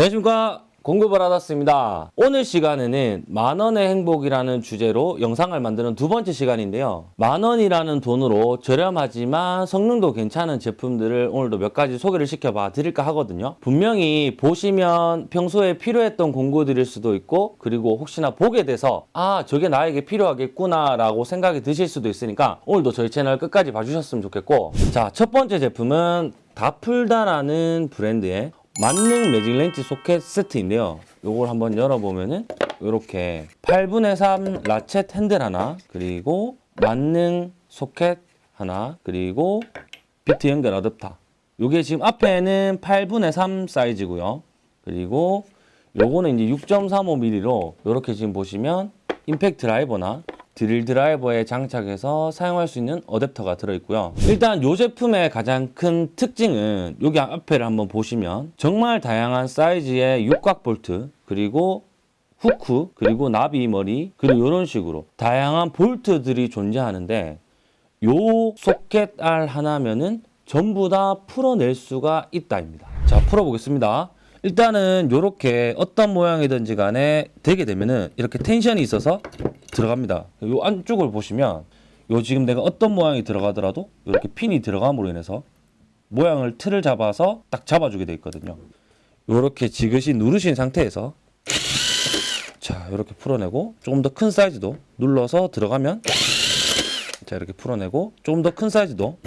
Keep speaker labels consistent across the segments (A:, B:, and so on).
A: 안녕하십니까. 공급을 받았습니다. 오늘 시간에는 만원의 행복이라는 주제로 영상을 만드는 두 번째 시간인데요. 만원이라는 돈으로 저렴하지만 성능도 괜찮은 제품들을 오늘도 몇 가지 소개를 시켜봐 드릴까 하거든요. 분명히 보시면 평소에 필요했던 공구들일 수도 있고 그리고 혹시나 보게 돼서 아 저게 나에게 필요하겠구나 라고 생각이 드실 수도 있으니까 오늘도 저희 채널 끝까지 봐주셨으면 좋겠고. 자 첫 번째 제품은 다풀다라는 브랜드의 만능 매직 렌치 소켓 세트인데요. 요걸 한번 열어보면은 이렇게 8분의 3 라쳇 핸들 하나 그리고 만능 소켓 하나 그리고 비트 연결 어댑터 요게 지금 앞에는 8분의 3 사이즈고요. 그리고 요거는 이제 6.35mm로 이렇게 지금 보시면 임팩트 드라이버나 드릴 드라이버에 장착해서 사용할 수 있는 어댑터가 들어있고요. 일단 이 제품의 가장 큰 특징은 여기 앞에를 한번 보시면 정말 다양한 사이즈의 육각 볼트 그리고 후크 그리고 나비 머리 그리고 이런 식으로 다양한 볼트들이 존재하는데 요 소켓 알 하나면은 전부 다 풀어낼 수가 있다입니다. 자 풀어보겠습니다. 일단은 이렇게 어떤 모양이든지 간에 되게 되면은 이렇게 텐션이 있어서 들어갑니다. 요 안쪽을 보시면 요 지금 내가 어떤 모양이 들어가더라도 이렇게 핀이 들어감으로 인해서 모양을 틀을 잡아서 딱 잡아주게 돼 있거든요. 이렇게 지그시 누르신 상태에서 자 이렇게 풀어내고 조금 더 큰 사이즈도 눌러서 들어가면 자 이렇게 풀어내고 조금 더 큰 사이즈도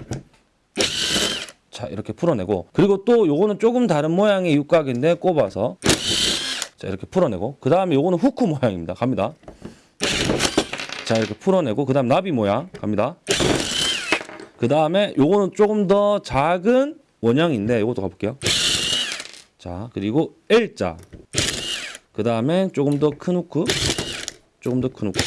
A: 자 이렇게 풀어내고 그리고 또 요거는 조금 다른 모양의 육각인데 꼽아서 자 이렇게 풀어내고 그 다음에 요거는 후크 모양입니다 갑니다 자 이렇게 풀어내고 그 다음 나비 모양 갑니다. 그 다음에 요거는 조금 더 작은 원형인데 요것도 가볼게요. 자 그리고 L자. 그 다음에 조금 더 큰 후크 조금 더 큰 후크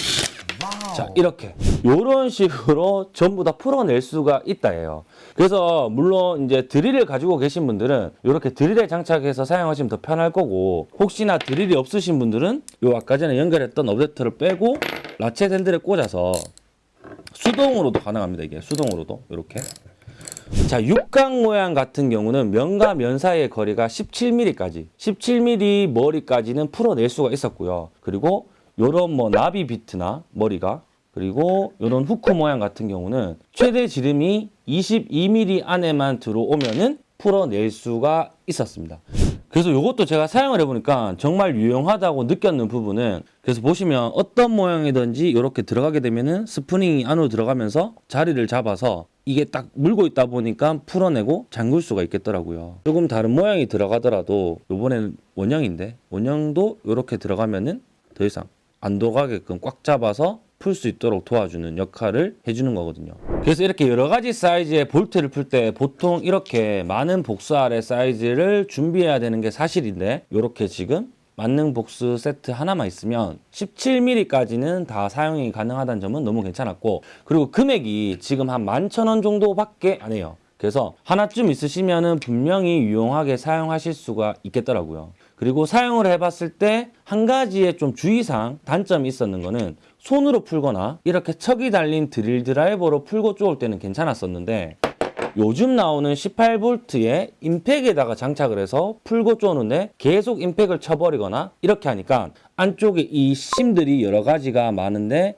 A: 자 이렇게 이런 식으로 전부 다 풀어낼 수가 있다예요. 그래서 물론 이제 드릴을 가지고 계신 분들은 이렇게 드릴에 장착해서 사용하시면 더 편할 거고 혹시나 드릴이 없으신 분들은 요 아까 전에 연결했던 어댑터를 빼고 라쳇 핸들에 꽂아서 수동으로도 가능합니다. 이게 수동으로도 이렇게 자, 육각 모양 같은 경우는 면과 면 사이의 거리가 17mm까지, 17mm 머리까지는 풀어낼 수가 있었고요. 그리고 요런 뭐 나비 비트나 머리가 그리고 요런 후크 모양 같은 경우는 최대 지름이 22mm 안에만 들어오면은 풀어낼 수가 있었습니다. 그래서 이것도 제가 사용을 해보니까 정말 유용하다고 느꼈는 부분은 그래서 보시면 어떤 모양이든지 이렇게 들어가게 되면은 스프링이 안으로 들어가면서 자리를 잡아서 이게 딱 물고 있다 보니까 풀어내고 잠글 수가 있겠더라고요. 조금 다른 모양이 들어가더라도 이번에는 원형인데 원형도 이렇게 들어가면은 더 이상 안 돌아가게끔 꽉 잡아서 풀 수 있도록 도와주는 역할을 해주는 거거든요. 그래서 이렇게 여러 가지 사이즈의 볼트를 풀 때 보통 이렇게 많은 복스알의 사이즈를 준비해야 되는 게 사실인데 이렇게 지금 만능 복스 세트 하나만 있으면 17mm까지는 다 사용이 가능하다는 점은 너무 괜찮았고 그리고 금액이 지금 한 11,000원 정도밖에 안 해요. 그래서 하나쯤 있으시면은 분명히 유용하게 사용하실 수가 있겠더라고요. 그리고 사용을 해봤을 때 한 가지의 좀 주의사항 단점이 있었는 거는 손으로 풀거나 이렇게 척이 달린 드릴 드라이버로 풀고 쪼을 때는 괜찮았었는데 요즘 나오는 18V의 임팩에다가 장착을 해서 풀고 쪼는데 계속 임팩을 쳐버리거나 이렇게 하니까 안쪽에 이 심들이 여러 가지가 많은데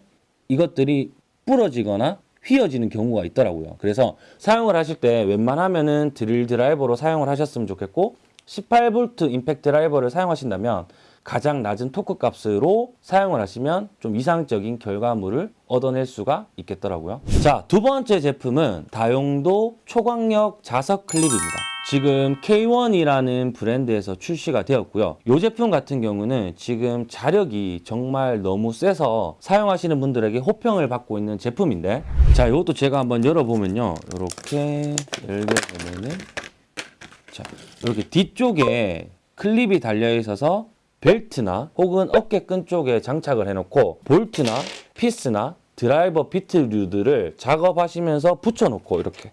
A: 이것들이 부러지거나 휘어지는 경우가 있더라고요. 그래서 사용을 하실 때 웬만하면은 드릴 드라이버로 사용을 하셨으면 좋겠고 18V 임팩트 드라이버를 사용하신다면 가장 낮은 토크 값으로 사용을 하시면 좀 이상적인 결과물을 얻어낼 수가 있겠더라고요. 자, 두 번째 제품은 다용도 초광력 자석 클립입니다. 지금 K1이라는 브랜드에서 출시가 되었고요. 이 제품 같은 경우는 지금 자력이 정말 너무 세서 사용하시는 분들에게 호평을 받고 있는 제품인데 자, 이것도 제가 한번 열어보면요. 이렇게 열어보면은 자, 이렇게 뒤쪽에 클립이 달려 있어서 벨트나 혹은 어깨끈 쪽에 장착을 해놓고 볼트나 피스나 드라이버 비트류들을 작업하시면서 붙여놓고 이렇게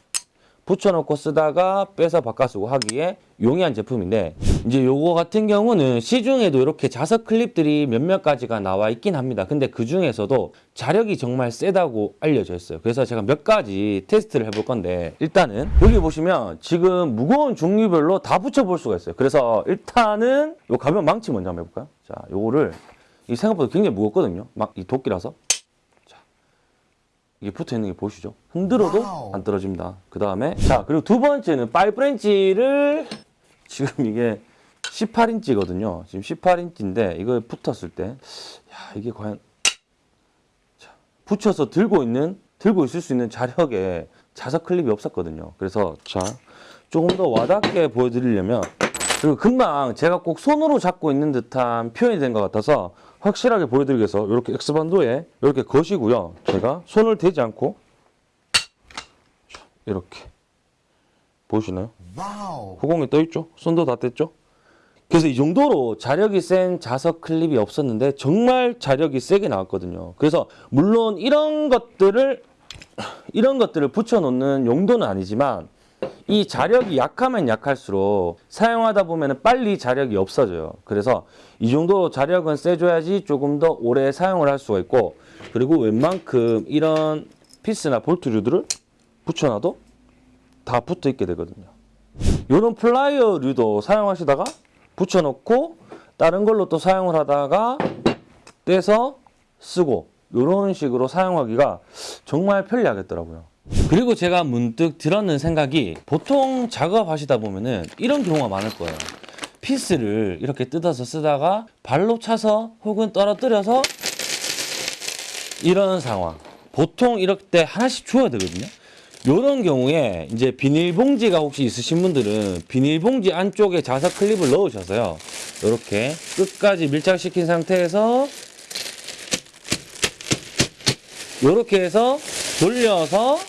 A: 붙여놓고 쓰다가 빼서 바꿔 쓰고 하기에 용이한 제품인데 이제 요거 같은 경우는 시중에도 이렇게 자석 클립들이 몇몇 가지가 나와 있긴 합니다. 근데 그 중에서도 자력이 정말 세다고 알려져 있어요. 그래서 제가 몇 가지 테스트를 해볼 건데 일단은 여기 보시면 지금 무거운 종류별로 다 붙여볼 수가 있어요. 그래서 일단은 요 가벼운 망치 먼저 한번 해볼까요? 자, 요거를 이 생각보다 굉장히 무겁거든요. 막 이 도끼라서 이게 붙어 있는 게 보이시죠? 흔들어도 안 떨어집니다. 그 다음에 자 그리고 두 번째는 파이프렌치를 지금 이게 18인치거든요. 지금 18인치인데 이거 붙었을 때, 야 이게 과연 자, 붙여서 들고 있는 들고 있을 수 있는 자력에 자석 클립이 없었거든요. 그래서 자 조금 더 와닿게 보여드리려면 그리고 금방 제가 꼭 손으로 잡고 있는 듯한 표현이 된 것 같아서 확실하게 보여드리기 위해서 이렇게 X반도에 이렇게 거시고요. 제가 손을 대지 않고 자, 이렇게 보이시나요?
B: Wow.
A: 후공이 떠 있죠? 손도 다 뗐죠? 그래서 이 정도로 자력이 센 자석 클립이 없었는데 정말 자력이 세게 나왔거든요. 그래서 물론 이런 것들을 이런 것들을 붙여 놓는 용도는 아니지만 이 자력이 약하면 약할수록 사용하다 보면 빨리 자력이 없어져요. 그래서 이 정도 자력은 세줘야지 조금 더 오래 사용을 할 수가 있고 그리고 웬만큼 이런 피스나 볼트류들을 붙여놔도 다 붙어 있게 되거든요. 이런 플라이어류도 사용하시다가 붙여놓고 다른 걸로 또 사용을 하다가 떼서 쓰고 이런 식으로 사용하기가 정말 편리하겠더라고요. 그리고 제가 문득 들었는 생각이 보통 작업하시다 보면은 이런 경우가 많을 거예요. 피스를 이렇게 뜯어서 쓰다가 발로 차서 혹은 떨어뜨려서 이런 상황. 보통 이럴 때 하나씩 줘야 되거든요. 이런 경우에 이제 비닐봉지가 혹시 있으신 분들은 비닐봉지 안쪽에 자석 클립을 넣으셔서요. 이렇게 끝까지 밀착시킨 상태에서 이렇게 해서 돌려서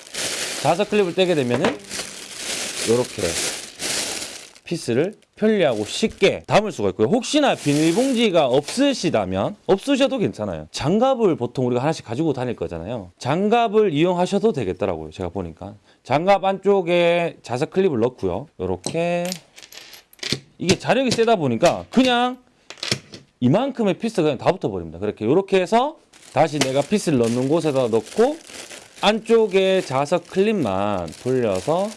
A: 자석 클립을 떼게 되면은 이렇게 피스를 편리하고 쉽게 담을 수가 있고요. 혹시나 비닐봉지가 없으시다면 없으셔도 괜찮아요. 장갑을 보통 우리가 하나씩 가지고 다닐 거잖아요. 장갑을 이용하셔도 되겠더라고요. 제가 보니까 장갑 안쪽에 자석 클립을 넣고요. 이렇게 이게 자력이 세다 보니까 그냥 이만큼의 피스가 그냥 다 붙어버립니다. 그렇게 이렇게 해서 다시 내가 피스를 넣는 곳에다 넣고 안쪽에 자석 클립만 돌려서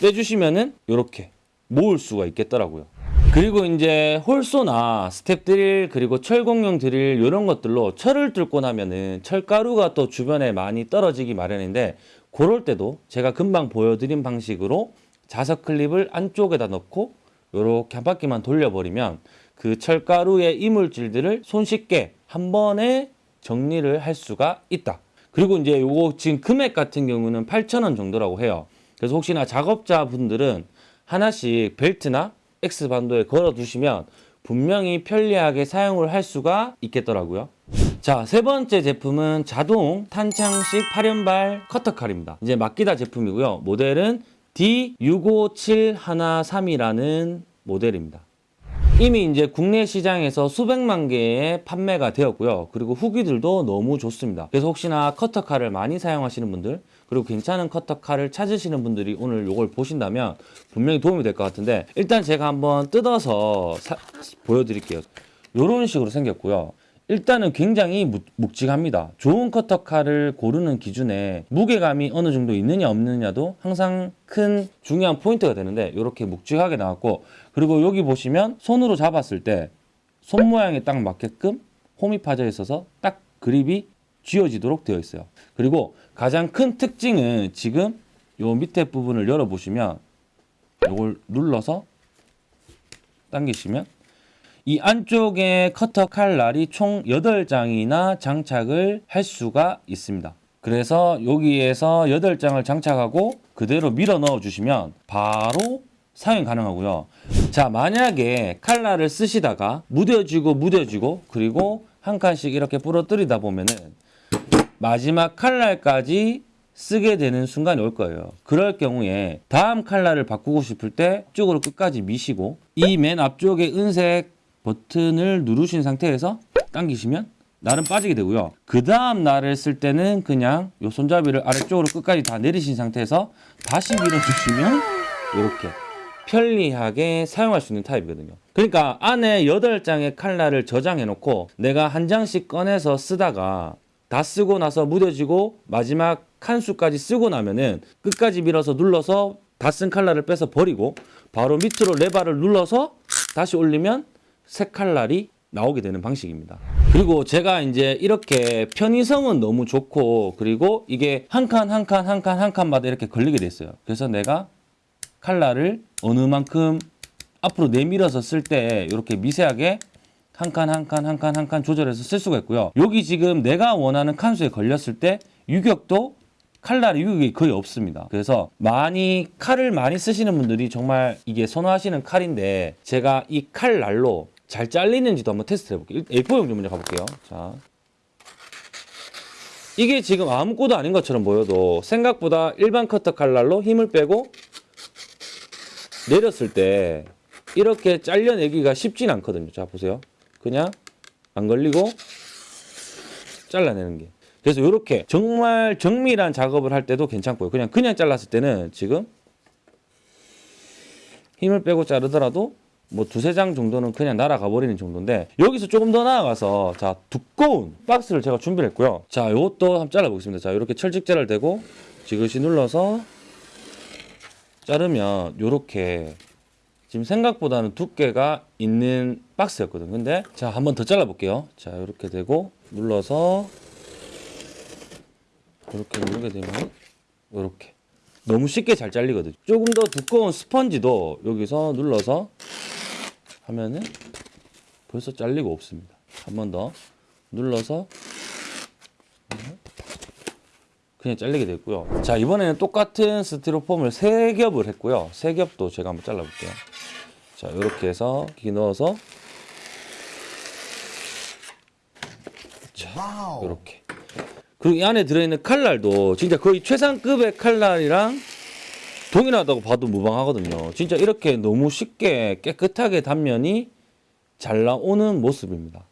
A: 떼주시면은 이렇게 모을 수가 있겠더라고요. 그리고 이제 hole saw나 스텝 드릴 그리고 철공용 드릴 이런 것들로 철을 뚫고 나면은 철가루가 또 주변에 많이 떨어지기 마련인데 그럴 때도 제가 금방 보여드린 방식으로 자석 클립을 안쪽에다 넣고 이렇게 한 바퀴만 돌려버리면 그 철가루의 이물질들을 손쉽게 한 번에 정리를 할 수가 있다. 그리고 이제 요거 지금 금액 같은 경우는 8,000원 정도라고 해요. 그래서 혹시나 작업자분들은 하나씩 벨트나 X반도에 걸어 두시면 분명히 편리하게 사용을 할 수가 있겠더라고요. 자, 세 번째 제품은 자동 탄창식 8연발 커터칼입니다. 이제 마키다 제품이고요. 모델은 D657113이라는 모델입니다. 이미 이제 국내 시장에서 수백만 개의 판매가 되었고요. 그리고 후기들도 너무 좋습니다. 그래서 혹시나 커터칼을 많이 사용하시는 분들, 그리고 괜찮은 커터칼을 찾으시는 분들이 오늘 이걸 보신다면 분명히 도움이 될 것 같은데 일단 제가 한번 뜯어서 사- 보여드릴게요. 이런 식으로 생겼고요. 일단은 굉장히 묵- 묵직합니다. 좋은 커터칼을 고르는 기준에 무게감이 어느 정도 있느냐 없느냐도 항상 큰 중요한 포인트가 되는데 이렇게 묵직하게 나왔고 그리고 여기 보시면 손으로 잡았을 때 손 모양에 딱 맞게끔 홈이 파져 있어서 딱 그립이 쥐어지도록 되어 있어요. 그리고 가장 큰 특징은 지금 요 밑에 부분을 열어 보시면 이걸 눌러서 당기시면 이 안쪽에 커터 칼날이 총 8장이나 장착을 할 수가 있습니다. 그래서 여기에서 8장을 장착하고 그대로 밀어 넣어 주시면 바로 사용 가능하고요. 자, 만약에 칼날을 쓰시다가 무뎌지고 무뎌지고 그리고 한 칸씩 이렇게 부러뜨리다 보면은 마지막 칼날까지 쓰게 되는 순간이 올 거예요. 그럴 경우에 다음 칼날을 바꾸고 싶을 때 쪽으로 끝까지 미시고 이 맨 앞쪽에 은색 버튼을 누르신 상태에서 당기시면 날은 빠지게 되고요. 그 다음 날을 쓸 때는 그냥 요 손잡이를 아래쪽으로 끝까지 다 내리신 상태에서 다시 밀어주시면 이렇게 편리하게 사용할 수 있는 타입이거든요. 그러니까 안에 8장의 칼날을 저장해 놓고 내가 한 장씩 꺼내서 쓰다가 다 쓰고 나서 무뎌지고 마지막 칸수까지 쓰고 나면은 끝까지 밀어서 눌러서 다 쓴 칼날을 빼서 버리고 바로 밑으로 레바를 눌러서 다시 올리면 새 칼날이 나오게 되는 방식입니다. 그리고 제가 이제 이렇게 편의성은 너무 좋고 그리고 이게 한 칸 한 칸 한 칸 한 칸마다 이렇게 걸리게 됐어요. 그래서 내가 칼날을 어느 만큼 앞으로 내밀어서 쓸 때 이렇게 미세하게 한 칸 한 칸 한 칸 한 칸 조절해서 쓸 수가 있고요. 여기 지금 내가 원하는 칸수에 걸렸을 때 유격도 칼날의 유격이 거의 없습니다. 그래서 많이 칼을 많이 쓰시는 분들이 정말 이게 선호하시는 칼인데 제가 이 칼날로 잘 잘리는지도 한번 테스트 해볼게요. A4용 좀 먼저 가볼게요. 자. 이게 지금 아무것도 아닌 것처럼 보여도 생각보다 일반 커터 칼날로 힘을 빼고 내렸을 때 이렇게 잘려내기가 쉽진 않거든요. 자, 보세요. 그냥 안 걸리고 잘라내는 게. 그래서 이렇게 정말 정밀한 작업을 할 때도 괜찮고요. 그냥 그냥 잘랐을 때는 지금 힘을 빼고 자르더라도 뭐 두세 장 정도는 그냥 날아가 버리는 정도인데 여기서 조금 더 나아가서 자 두꺼운 박스를 제가 준비를 했고요. 자 이것도 한번 잘라 보겠습니다. 자 이렇게 철직제를 대고 지그시 눌러서 자르면 이렇게 지금 생각보다는 두께가 있는 박스였거든요. 근데 자 한번 더 잘라 볼게요. 자 이렇게 되고 눌러서 이렇게 누르게 되면 이렇게 너무 쉽게 잘 잘리거든 요. 조금 더 두꺼운 스펀지도 여기서 눌러서 하면은 벌써 잘리고 없습니다. 한 번 더 눌러서 그냥 잘리게 됐고요. 자 이번에는 똑같은 스티로폼을 세 겹을 했고요. 세 겹도 제가 한번 잘라볼게요. 자 이렇게 해서 기 넣어서 자 이렇게 그리고 이 안에 들어있는 칼날도 진짜 거의 최상급의 칼날이랑 동일하다고 봐도 무방하거든요. 진짜 이렇게 너무 쉽게 깨끗하게 단면이 잘 나오는 모습입니다.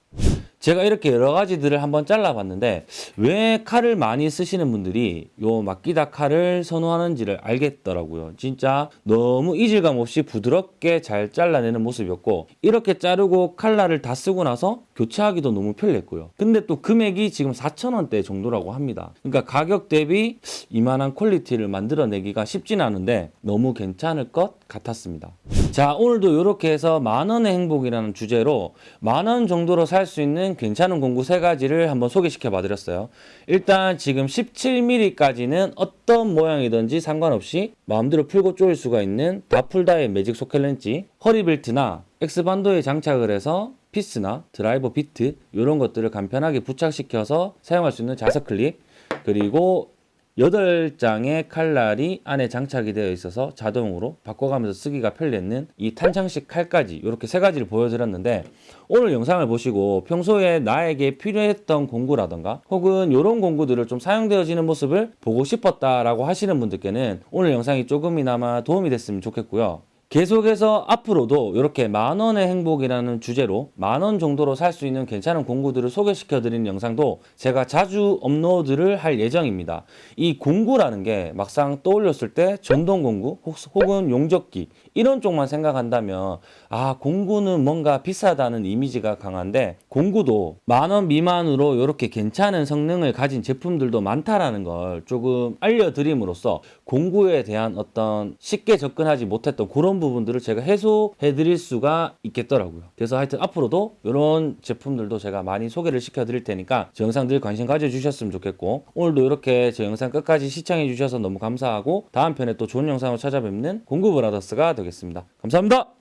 A: 제가 이렇게 여러 가지들을 한번 잘라봤는데 왜 칼을 많이 쓰시는 분들이 요 마끼다 칼을 선호하는지를 알겠더라고요. 진짜 너무 이질감 없이 부드럽게 잘 잘라내는 모습이었고 이렇게 자르고 칼날을 다 쓰고 나서 교체하기도 너무 편리했고요. 근데 또 금액이 지금 4,000원대 정도라고 합니다. 그러니까 가격 대비 이만한 퀄리티를 만들어내기가 쉽진 않은데 너무 괜찮을 것 같았습니다. 자 오늘도 이렇게 해서 만원의 행복이라는 주제로 만원 정도로 살 수 있는 괜찮은 공구 세 가지를 한번 소개시켜 봐 드렸어요. 일단 지금 17mm까지는 어떤 모양이든지 상관없이 마음대로 풀고 조일 수가 있는 다풀다의 매직 소켓 렌치 허리 벨트나 X반도에 장착을 해서 피스나 드라이버 비트 이런 것들을 간편하게 부착시켜서 사용할 수 있는 자석 클립 그리고 8장의 칼날이 안에 장착이 되어 있어서 자동으로 바꿔가면서 쓰기가 편리했는 이 탄창식 칼까지 이렇게 세 가지를 보여드렸는데 오늘 영상을 보시고 평소에 나에게 필요했던 공구라던가 혹은 이런 공구들을 좀 사용되어지는 모습을 보고 싶었다라고 하시는 분들께는 오늘 영상이 조금이나마 도움이 됐으면 좋겠고요. 계속해서 앞으로도 이렇게 만원의 행복이라는 주제로 만원 정도로 살 수 있는 괜찮은 공구들을 소개시켜 드리는 영상도 제가 자주 업로드를 할 예정입니다. 이 공구라는 게 막상 떠올렸을 때 전동 공구 혹은 용접기 이런 쪽만 생각한다면 아 공구는 뭔가 비싸다는 이미지가 강한데 공구도 만원 미만으로 이렇게 괜찮은 성능을 가진 제품들도 많다라는 걸 조금 알려드림으로써 공구에 대한 어떤 쉽게 접근하지 못했던 부분들을 제가 해소해 드릴 수가 있겠더라고요. 그래서 하여튼 앞으로도 이런 제품들도 제가 많이 소개를 시켜 드릴 테니까 제 영상들 관심 가져 주셨으면 좋겠고 오늘도 이렇게 제 영상 끝까지 시청해 주셔서 너무 감사하고 다음 편에 또 좋은 영상으로 찾아뵙는 공구 브라더스가 되겠습니다. 감사합니다.